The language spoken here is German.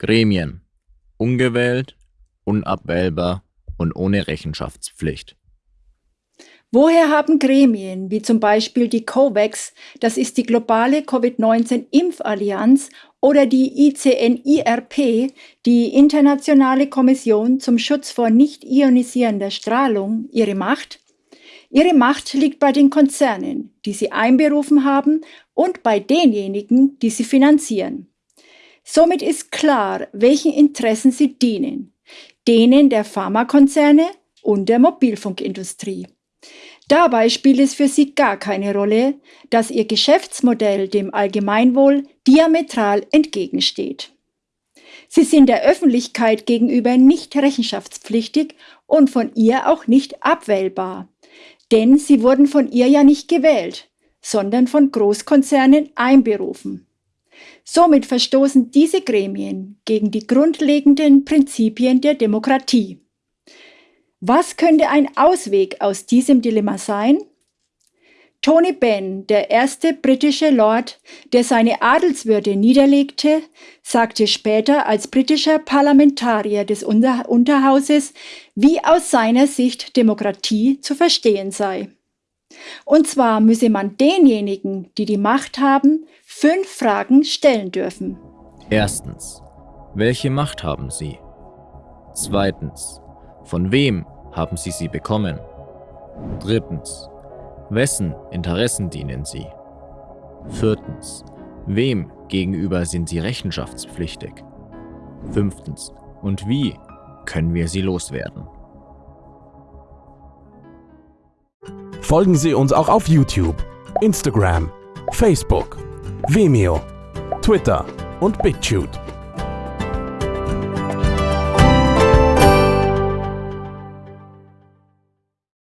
Gremien. Ungewählt, unabwählbar und ohne Rechenschaftspflicht. Woher haben Gremien, wie zum Beispiel die COVAX, das ist die globale Covid-19-Impfallianz, oder die ICNIRP, die Internationale Kommission zum Schutz vor nicht ionisierender Strahlung, ihre Macht? Ihre Macht liegt bei den Konzernen, die sie einberufen haben, und bei denjenigen, die sie finanzieren. Somit ist klar, welchen Interessen sie dienen. Denen der Pharmakonzerne und der Mobilfunkindustrie. Dabei spielt es für sie gar keine Rolle, dass ihr Geschäftsmodell dem Allgemeinwohl diametral entgegensteht. Sie sind der Öffentlichkeit gegenüber nicht rechenschaftspflichtig und von ihr auch nicht abwählbar, denn sie wurden von ihr ja nicht gewählt, sondern von Großkonzernen einberufen. Somit verstoßen diese Gremien gegen die grundlegenden Prinzipien der Demokratie. Was könnte ein Ausweg aus diesem Dilemma sein? Tony Benn, der erste britische Lord, der seine Adelswürde niederlegte, sagte später als britischer Parlamentarier des Unter Unterhauses, wie aus seiner Sicht Demokratie zu verstehen sei. Und zwar müsse man denjenigen, die die Macht haben, fünf Fragen stellen dürfen. Erstens, welche Macht haben sie? Zweitens, von wem haben Sie sie bekommen? Drittens. Wessen Interessen dienen Sie? Viertens. Wem gegenüber sind Sie rechenschaftspflichtig? Fünftens. Und wie können wir sie loswerden? Folgen Sie uns auch auf YouTube, Instagram, Facebook, Vimeo, Twitter und BitChute.